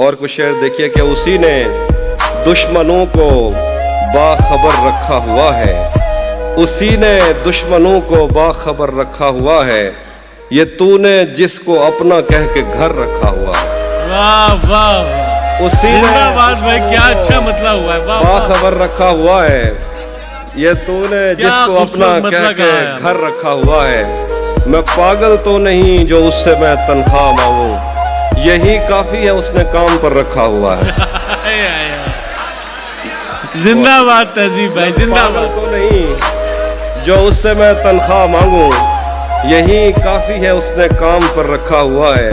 और कुछ शेर देखिए कि उसी ने दुश्मनों को बाखबर रखा हुआ है। उसी ने दुश्मनों को बाखबर रखा हुआ है। ये तूने जिसको अपना कह के घर रखा हुआ है। वाह वाह उसी ने भाई क्या अच्छा मतलब हुआ है। बाखबर रखा हुआ है। ये तूने जिसको अपना कह मतलब के। घर रखा हुआ है। मैं पागल तो नहीं जो उससे मैं तनख्वाह मांगू। यही काफ़ी है उसने काम पर रखा हुआ है। जिंदाबाद तहजीब भाई पागल जिंदाबाद तो नहीं जो उससे मैं तनख्वाह मांगू यही काफ़ी है उसने काम पर रखा हुआ है